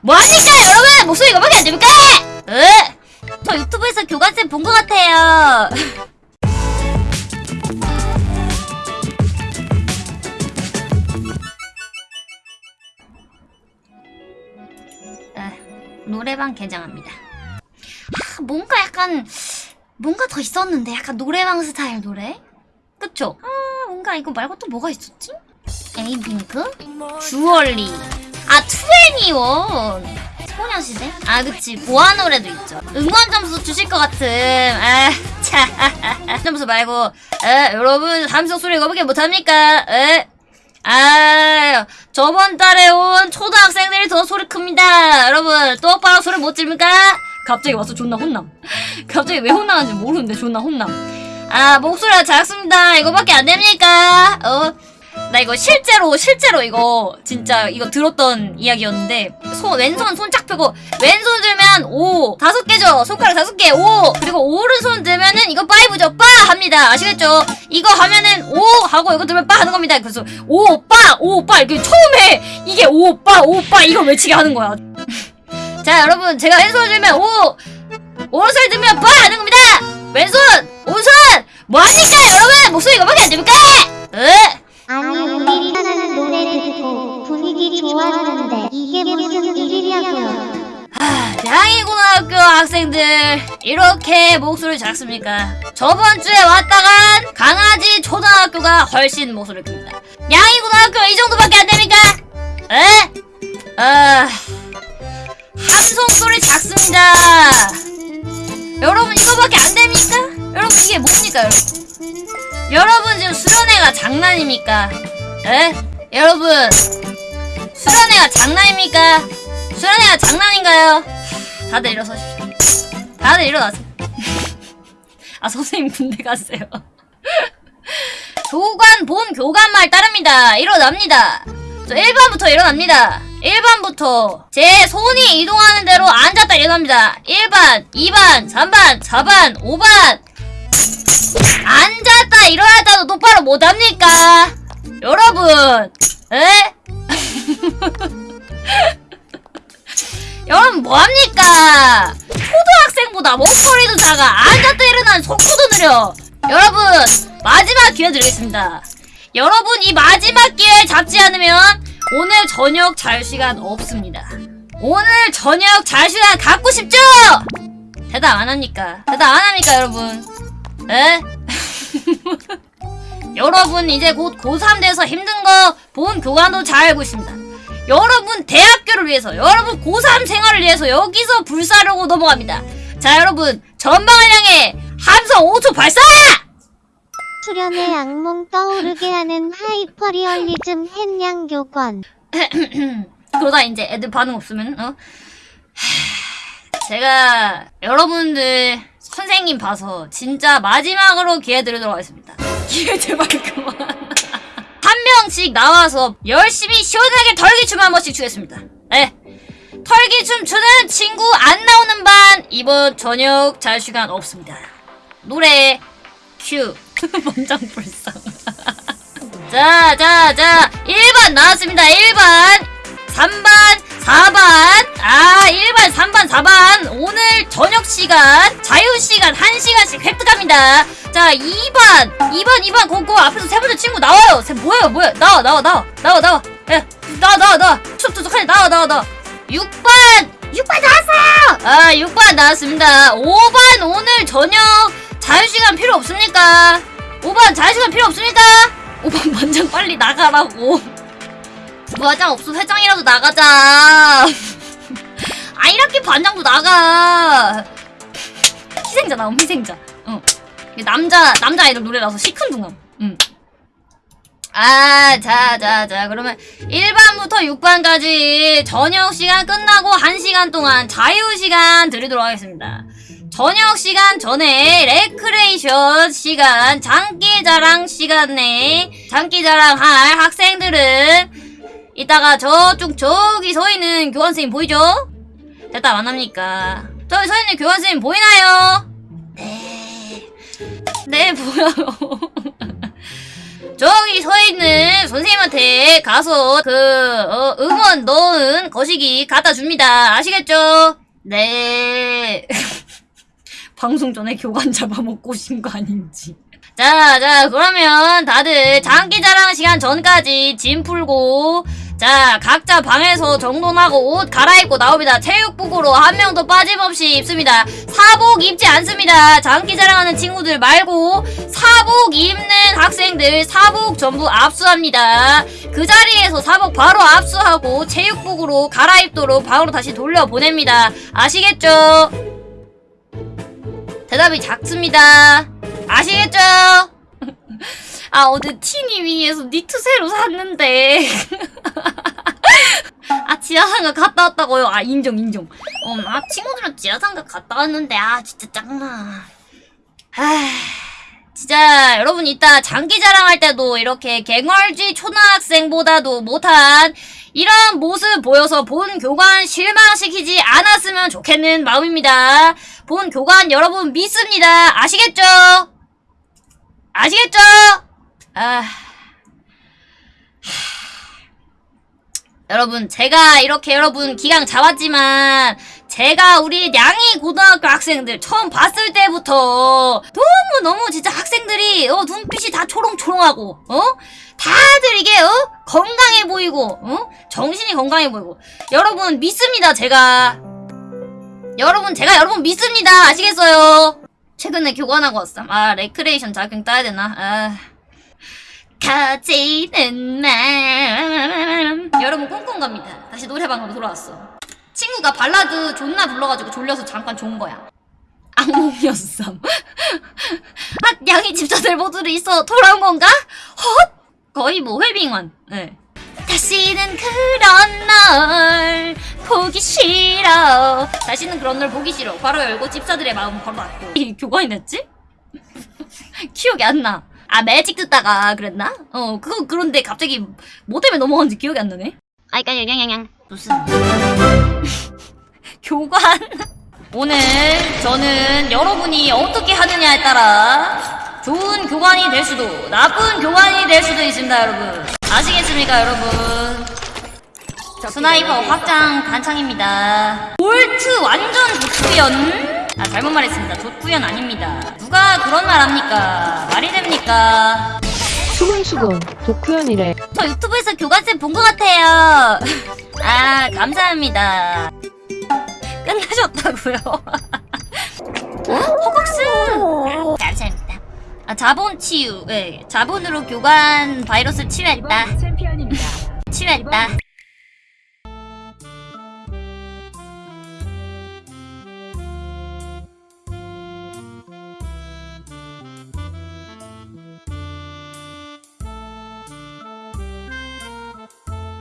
뭐합니까 여러분 목소리 이거밖에 안 됩니까? 으! 저 유튜브에서 교관쌤 본 것 같아요 아, 노래방 개장합니다 아, 뭔가 약간 뭔가 더 있었는데 약간 노래방 스타일 노래? 그쵸? 아 뭔가 이거 말고 또 뭐가 있었지? 에이핑크? 주얼리 아 투애니원 소녀시대? 아 그치 보아 노래도 있죠 응원 점수 주실 것 같음 아차 점수 말고 에 여러분 삼성 소리 거밖에 못합니까? 에? 아 저번 달에 온 초등학생들이 더 소리 큽니다 여러분 똑바로 소리 못 지릅니까? 갑자기 와서 존나 혼남 갑자기 왜 혼나는지 모르는데 존나 혼남 아 목소리가 작습니다 이거밖에 안 됩니까? 어? 나 이거 실제로 실제로 이거 진짜 이거 들었던 이야기였는데 손 왼손 손쫙 펴고 왼손 들면 오 다섯 개죠? 손가락 다섯 개오. 그리고 오른손 들면은 이거 파이브죠? 빠! 합니다. 아시겠죠? 이거 하면은 오 하고 이거 들면 빠 하는 겁니다. 그래서 오빠오빠 이렇게 처음에 이게 오빠 오빠 이걸 외치게 하는 거야. 자 여러분 제가 왼손 들면 오 오른손 들면 빠 하는 겁니다. 왼손 오른손! 뭐합니까 여러분? 목소리 이거밖에 안 됩니까? 으 하는 노래 듣고 분위기 좋았는데 이게 무슨 일이냐고요 하, 양이고등학교 학생들 이렇게 목소리 작습니까? 저번 주에 왔다간 강아지 초등학교가 훨씬 목소리 큽니다. 양이 고등학교 이 정도밖에 안 됩니까? 에? 아, 함성 소리 작습니다. 여러분 이거밖에 안 됩니까? 여러분 이게 뭡니까 여러분? 여러분 지금 수련회가 장난입니까? 에? 여러분 수련회가 장난입니까? 수련회가 장난인가요? 다들 일어서십시오. 다들 일어나세요. 아 선생님 군대 갔어요. 교관 본 교관 말 따릅니다. 일어납니다. 저 1번부터 일어납니다. 1번부터 제 손이 이동하는 대로 앉았다 일어납니다. 1번, 2번, 3번, 4번, 5번 앉았다 일어났다도 똑바로 못합니까? 여러분 에? 여러분 뭐합니까? 초등학생보다 목소리도 작아 앉았다 일어나는 속도도 느려 여러분 마지막 기회 드리겠습니다 여러분 이 마지막 기회 잡지 않으면 오늘 저녁 자유시간 없습니다 오늘 저녁 자유시간 갖고 싶죠? 대답 안 합니까? 대답 안 합니까 여러분? 에? 여러분 이제 곧 고3 돼서 힘든 거 본 교관도 잘 알고 있습니다. 여러분 대학교를 위해서 여러분 고3 생활을 위해서 여기서 불사르고 넘어갑니다. 자 여러분 전방을 향해 함성 5초 발사! 수련의 악몽 떠오르게 하는 하이퍼리얼리즘 햇냥 교권 그러다 이제 애들 반응 없으면 어? 하, 제가 여러분들 선생님 봐서 진짜 마지막으로 기회 드리도록 하겠습니다. 기회 제발 그만. 한 명씩 나와서 열심히 시원하게 털기춤 한 번씩 추겠습니다. 네. 털기춤 추는 친구 안 나오는 반 이번 저녁 잘 시간 없습니다. 노래 큐. 먼장불상. 자, 자, 자. 1번 나왔습니다. 1번. 3번, 4번. 아, 1번, 3번, 4번. 오늘 저녁 시간, 자유 시간 1시간씩 획득합니다. 자, 2번. 2번, 2번. 고고 앞에서 세 번째 친구 나와요. 세 뭐예요? 뭐야? 나와, 나와, 나와. 나와, 나와. 야, 나와, 나와, 나와. 툭툭툭 하니 나와, 나와, 나와. 6번. 6번 나왔어요. 아, 6번 나왔습니다. 5번 오늘 저녁 자유 시간 필요 없습니까? 5번 자유 시간 필요 없습니까? 5번 반장 빨리 나가라고. 반장 없어 회장이라도 나가자. 아 이렇게 반장도 나가. 희생자 나옴 희생자. 어. 남자 남자 아이돌 노래라서 시큰둥함. 응. 아, 자, 자, 자. 그러면 1반부터 6반까지 저녁 시간 끝나고 1시간 동안 자유 시간 드리도록 하겠습니다. 저녁 시간 전에 레크레이션 시간, 장기자랑 시간에 장기자랑 할 학생들은 이따가 저쪽 저기 서 있는 교관 선생님 보이죠? 대답 안 합니까? 저기 서 있는 교관 선생님 보이나요? 네. 네, 보여요. 저기 서 있는 선생님한테 가서 그 어, 응원 넣은 거시기 갖다 줍니다. 아시겠죠? 네. 방송 전에 교관 잡아먹고 오신 거 아닌지. 자, 자, 그러면 다들 장기자랑 시간 전까지 짐 풀고, 자, 각자 방에서 정돈하고 옷 갈아입고 나옵니다. 체육복으로 한 명도 빠짐없이 입습니다. 사복 입지 않습니다. 장기 자랑하는 친구들 말고, 사복 입는 학생들 사복 전부 압수합니다. 그 자리에서 사복 바로 압수하고, 체육복으로 갈아입도록 방으로 다시 돌려보냅니다. 아시겠죠? 대답이 작습니다. 아시겠죠? 아, 어제 티니미에서 니트 새로 샀는데. 아, 지하상가 갔다 왔다고요? 아, 인정, 인정. 어, 아, 친구들은 지하상가 갔다 왔는데, 아, 진짜 짱나. 아, 진짜, 여러분, 이따 장기 자랑 할 때도 이렇게 갱얼지 초등학생보다도 못한 이런 모습 보여서 본 교관 실망시키지 않았으면 좋겠는 마음입니다. 본 교관 여러분 믿습니다. 아시겠죠? 아시겠죠? 아. 여러분, 제가 이렇게 여러분 기강 잡았지만, 제가 우리 양이 고등학교 학생들 처음 봤을 때부터 너무 너무 진짜 학생들이, 어, 눈빛이 다 초롱초롱하고, 어? 다들 이게, 어? 건강해 보이고, 어? 정신이 건강해 보이고. 여러분, 믿습니다, 제가. 여러분, 제가 여러분 믿습니다. 아시겠어요? 최근에 교관하고 왔음. 아, 레크레이션 자격증 따야 되나? 아. 가지는 맘. 여러분, 꽁꽁 갑니다. 다시 노래방으로 돌아왔어. 친구가 발라드 존나 불러가지고 졸려서 잠깐 좋은 거야. 악몽이었어. 아, 양이 집사들 모두를 있어 돌아온 건가? 헛! 거의 뭐 회빙원. 네. 다시는 그런 널 보기 싫어. 다시는 그런 널 보기 싫어. 바로 열고 집사들의 마음 바로 닫고. 이 교관이 됐지? 기억이 안 나. 아 매직 듣다가 그랬나? 어 그거 그런데 갑자기 뭐 때문에 넘어간지 기억이 안 나네. 아이까 양양양 무슨? 교관. 오늘 저는 여러분이 어떻게 하느냐에 따라 좋은 교관이 될 수도 나쁜 교관이 될 수도 있습니다 여러분. 아시겠습니까 여러분? 스나이퍼 확장 단창입니다. 볼트 완전 조투연 아 잘못 말했습니다. 조투연 아닙니다. 누가 그런 말 합니까? 말이 됩니까? 수근수근 도쿠연이래. 저 유튜브에서 교관쌤 본 것 같아요. 아 감사합니다. 끝나셨다고요? 허걱스! 감사합니다. 아 자본 치유. 네 자본으로 교관 바이러스 치유했다. 챔피언입니다. 치유했다